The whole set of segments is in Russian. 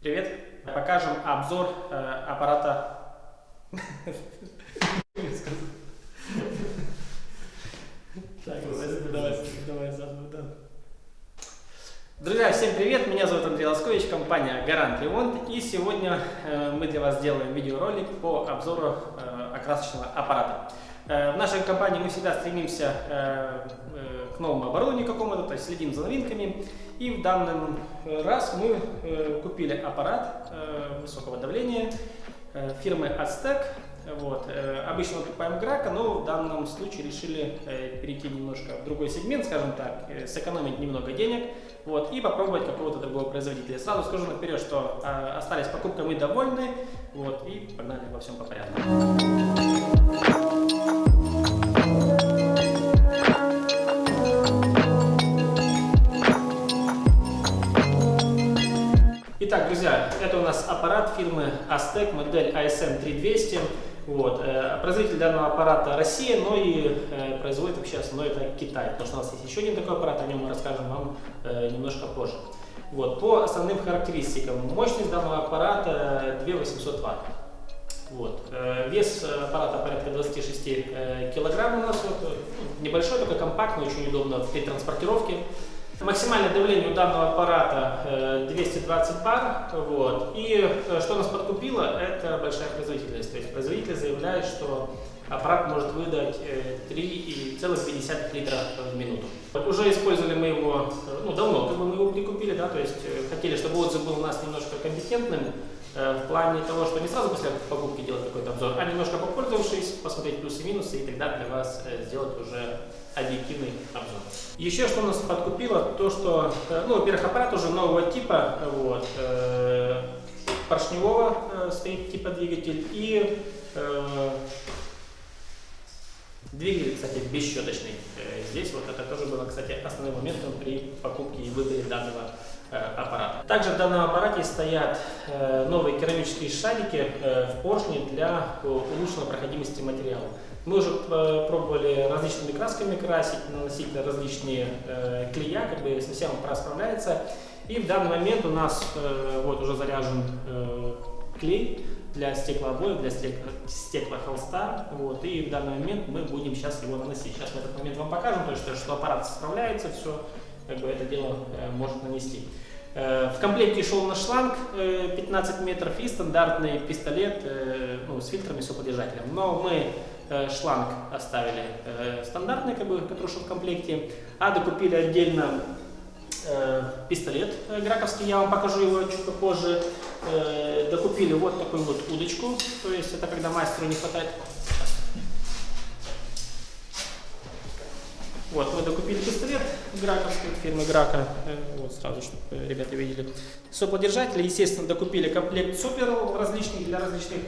Привет! Покажем обзор э, аппарата... Друзья, всем привет! Меня зовут Андрей Лоскович, компания Гарант Ремонт. И сегодня э, мы для вас сделаем видеоролик по обзору э, окрасочного аппарата. Э, в нашей компании мы всегда стремимся э, э, к новому оборудованию какому-то, то есть следим за новинками. И в данный раз мы купили аппарат высокого давления фирмы Aztec. Вот. Обычно мы покупаем Грака, но в данном случае решили перейти немножко в другой сегмент, скажем так, сэкономить немного денег вот, и попробовать какого-то другого производителя. Сразу скажу наперед, что остались покупкой мы довольны, вот, и погнали во всем по порядку. Итак, друзья, это у нас аппарат фирмы Aztec, модель ASM3200. Вот. Э, производитель данного аппарата Россия, но и э, производит вообще основной это Китай, потому что у нас есть еще один такой аппарат, о нем мы расскажем вам э, немножко позже. Вот. По основным характеристикам. Мощность данного аппарата 2800 Вт. Вот. Вес аппарата порядка 26 э, килограмм у нас. Вот. Небольшой, только компактный, очень удобно при транспортировке. Максимальное давление у данного аппарата 220 э, бар. Вот. И э, что нас подкупило, это большая производительность. То есть производитель заявляет, что аппарат может выдать 3,5 э, литра в минуту. Уже использовали мы его, ну давно, как бы мы его прикупили, да, то есть хотели, чтобы отзыв был у нас немножко компетентным, в плане того, что не сразу после покупки делать какой-то обзор, а немножко попользовавшись, посмотреть плюсы и минусы, и тогда для вас сделать уже объективный обзор. Еще что нас подкупило, то что, э, ну, во-первых, аппарат уже нового типа, вот, э, поршневого э, стоит типа двигатель и э, двигатель, кстати, бесщеточный. Э, здесь вот это тоже было, кстати, основным моментом при покупке и выборе данного э, аппарата. Также в данном аппарате стоят э, новые керамические шарики э, в поршне для улучшенной проходимости материала. Мы уже э, пробовали различными красками красить, наносить различные э, клея, как бы совсем аппарат справляется. И в данный момент у нас э, вот уже заряжен э, клей для стеклообоев, для стеклохолста. Вот, и в данный момент мы будем сейчас его наносить. Сейчас мы этот момент вам покажем, то есть, что аппарат справляется, все, как бы это дело э, может нанести. Э, в комплекте шел наш шланг 15 э, метров и стандартный пистолет ну, с фильтрами, с соподержателем. Но мы шланг оставили стандартный, как бы, который шел в комплекте, а докупили отдельно пистолет граковский, я вам покажу его чуть попозже. Докупили вот такую вот удочку, то есть это когда мастеру не хватает. Вот, мы докупили пистолет граковский, фирмы Грака, вот сразу, чтобы ребята видели. Соплодержатели, естественно, докупили комплект супер различных для различных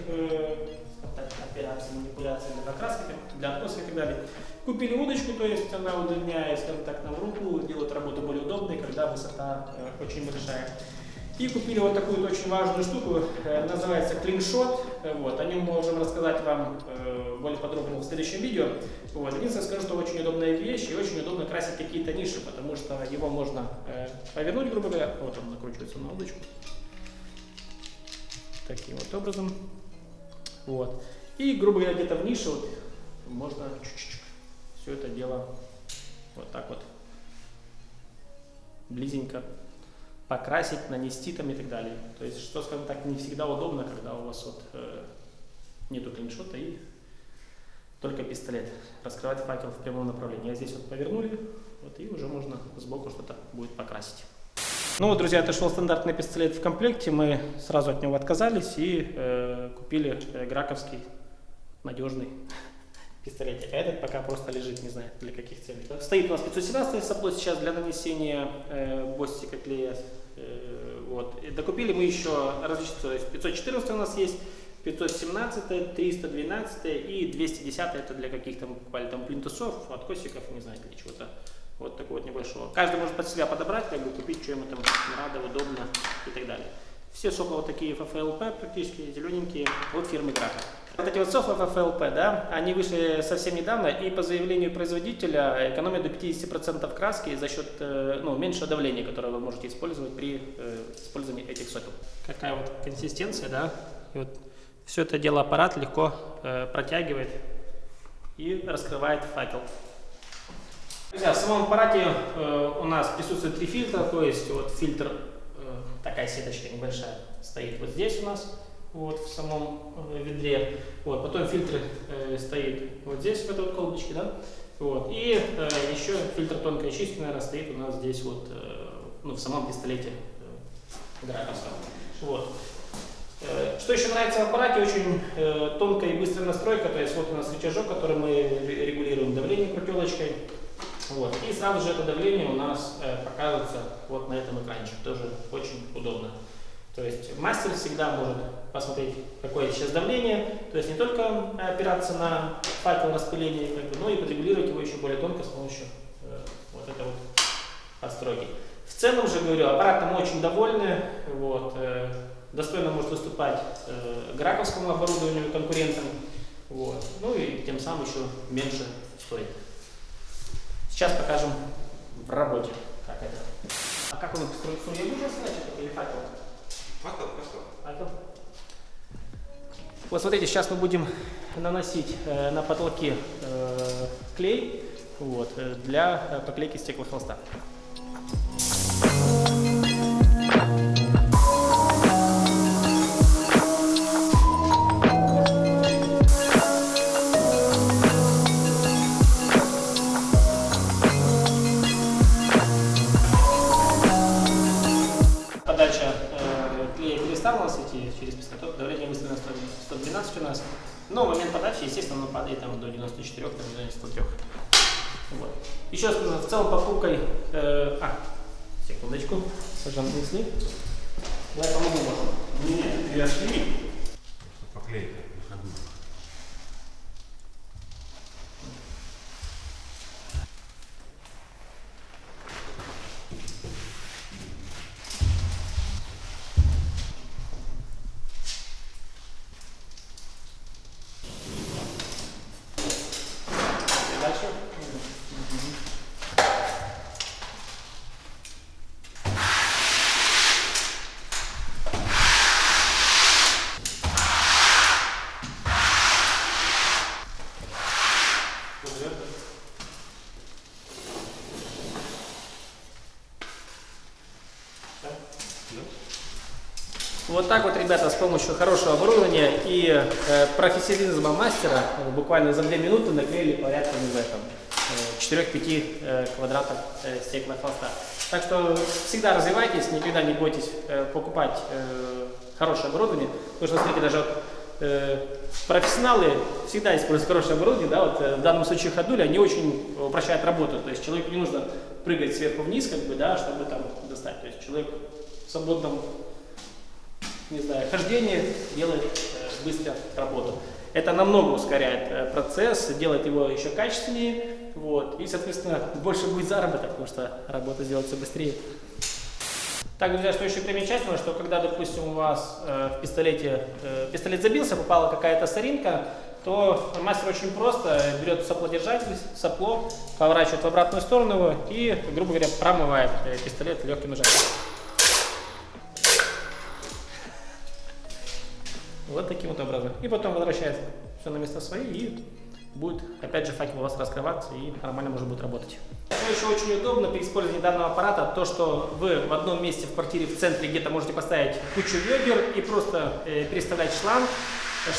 операции, манипуляции для покраски, для откоса и так далее. Купили удочку, то есть она удлиняет, скажем так, нам руку, делает работу более удобной, когда высота э, очень большая. И купили вот такую вот очень важную штуку, э, называется клиншот. Э, вот, о нем мы можем рассказать вам э, более подробно в следующем видео. Вот, единственное скажу, что очень удобная вещь и очень удобно красить какие-то ниши, потому что его можно повернуть, грубо говоря. Вот он накручивается на удочку. Таким вот образом. Вот. И, грубо говоря, где-то в нише вот можно чуть-чуть все это дело вот так вот близенько покрасить, нанести там и так далее. То есть, что, скажем так, не всегда удобно, когда у вас вот э, нету клиншота и только пистолет. Раскрывать факел в прямом направлении. А здесь вот повернули, вот и уже можно сбоку что-то будет покрасить. Ну вот, друзья, это шел стандартный пистолет в комплекте. Мы сразу от него отказались и э, купили э, граковский надежный пистолетик. А этот пока просто лежит, не знаю для каких целей. Стоит у нас 517 сопло сейчас для нанесения э, бостика клея. Э, вот. И докупили мы еще различные, то есть 514 у нас есть, 517, 312 и 210 это для каких-то покупали там плинтусов, откосиков, не знаю, для чего-то вот такого вот небольшого. Каждый может под себя подобрать, как бы купить, что ему там надо, удобно и так далее. Все сопла вот такие FFLP практически, зелененькие, от фирмы Грака. Вот эти вот софы FFLP, да, они вышли совсем недавно, и по заявлению производителя экономят до 50% краски за счет э, ну, меньшего давления, которое вы можете использовать при э, использовании этих софов. Какая вот консистенция, да, и вот все это дело аппарат легко э, протягивает и раскрывает факел. Друзья, в самом аппарате э, у нас присутствует три фильтра, то есть вот фильтр, э, такая сеточка небольшая, стоит вот здесь у нас, вот в самом э, ведре. Вот, потом фильтр э, стоит вот здесь, в этой вот колбочке, да. Вот, и э, еще фильтр тонкой очистки, наверное, стоит у нас здесь вот, э, ну, в самом пистолете э, Гракуса. Вот. Э, что еще нравится в аппарате, очень э, тонкая и быстрая настройка, то есть вот у нас рычажок, который мы регулируем давление крутелочкой, вот. И сразу же это давление у нас э, показывается вот на этом экранчике, тоже очень удобно. То есть мастер всегда может посмотреть, какое сейчас давление, то есть не только опираться на факел распыления, но и подрегулировать его еще более тонко с помощью э, вот этой вот подстройки. В целом же, говорю, аппаратом очень довольны, вот, э, достойно может выступать э, граковскому оборудованию конкурентам, вот, ну и тем самым еще меньше стоит. Сейчас покажем в работе, как это. А как он структуру? Я буду рассказать, или факел? Вот смотрите, сейчас мы будем наносить э, на потолки э, клей вот, э, для э, поклейки стеклохолста. Подача Но в момент подачи, естественно, оно падает там, до 94, там, до 93. Вот. Еще раз скажу, в целом покупкой... Э, а, секундочку, пожалуйста, несли. Я помогу вам. Нет, я шли. Поклейка на Вот так вот, ребята, с помощью хорошего оборудования и э, профессионализма мастера э, буквально за две минуты наклеили порядка не этом, э, 4-5 э, квадратов э, стеклохолста. Так что всегда развивайтесь, никогда не бойтесь э, покупать э, хорошее оборудование, потому что, смотрите, даже э, профессионалы всегда используют хорошее оборудование, да, вот э, в данном случае ходули, они очень упрощают работу, то есть человеку не нужно прыгать сверху вниз, как бы, да, чтобы там достать, то есть человек в свободном не знаю, хождение делает э, быстро работу. Это намного ускоряет э, процесс, делает его еще качественнее, вот, и, соответственно, больше будет заработок, потому что работа сделается быстрее. Так, друзья, что еще примечательно, что когда, допустим, у вас э, в пистолете, э, пистолет забился, попала какая-то соринка, то мастер очень просто берет соплодержатель, сопло, поворачивает в обратную сторону его и, грубо говоря, промывает э, пистолет легким нажатием. Вот таким вот образом. И потом возвращается все на место свои и будет опять же факел у вас раскрываться и нормально можно будет работать. Что еще очень удобно при использовании данного аппарата, то что вы в одном месте в квартире в центре где-то можете поставить кучу ведер и просто э, переставлять шланг.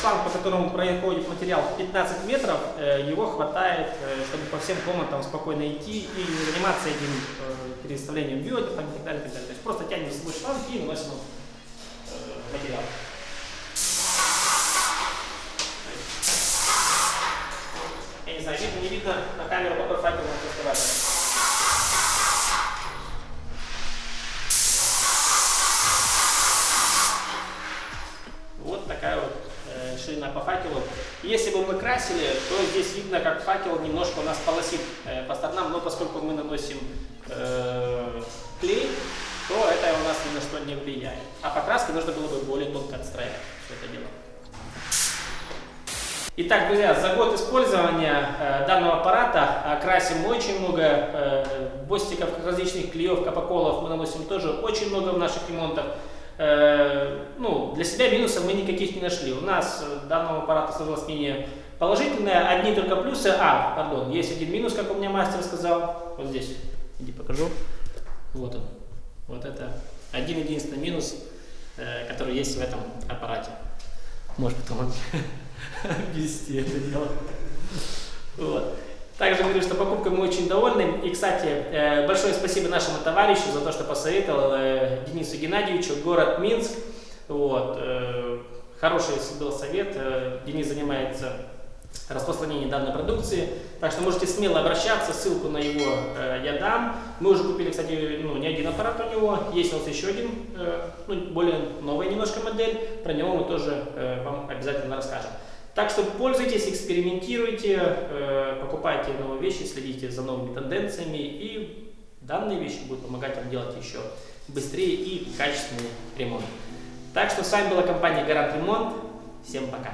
Шланг, по которому проходит материал 15 метров, э, его хватает, э, чтобы по всем комнатам спокойно идти и не заниматься этим э, переставлением ведер и так далее, и так далее. То есть просто тянем свой шланг и наносим э, материал. Я не знаю, видно, на камеру, какой факел нас доставали. Вот такая вот э, ширина по факелу. Если бы мы красили, то здесь видно, как факел немножко у нас полосит э, по сторонам, но поскольку мы наносим э, клей, то это у нас ни на что не влияет. А покраской нужно было бы более тонко отстраивать все это дело. Итак, друзья, за год использования э, данного аппарата красим мы очень много э, бостиков, различных клеев, капоколов мы наносим тоже очень много в наших ремонтах. Э, ну, для себя минусов мы никаких не нашли. У нас э, данного аппарата сложилось мнение положительное, одни только плюсы. А, пардон, есть один минус, как у меня мастер сказал. Вот здесь, иди покажу. Вот он. Вот это один единственный минус, э, который есть в этом аппарате. Может потом вести это дело. Вот. Также говорю, что покупкой мы очень довольны. И, кстати, э, большое спасибо нашему товарищу за то, что посоветовал э, Денису Геннадьевичу, город Минск. Вот. Э, хороший был совет. Денис занимается распространением данной продукции. Так что можете смело обращаться, ссылку на его я дам. Мы уже купили, кстати, ну, не один аппарат у него. Есть у нас еще один, ну, более новая немножко модель. Про него мы тоже вам обязательно расскажем. Так что пользуйтесь, экспериментируйте, э, покупайте новые вещи, следите за новыми тенденциями, и данные вещи будут помогать вам делать еще быстрее и качественный ремонт. Так что с вами была компания Гарант Ремонт. Всем пока!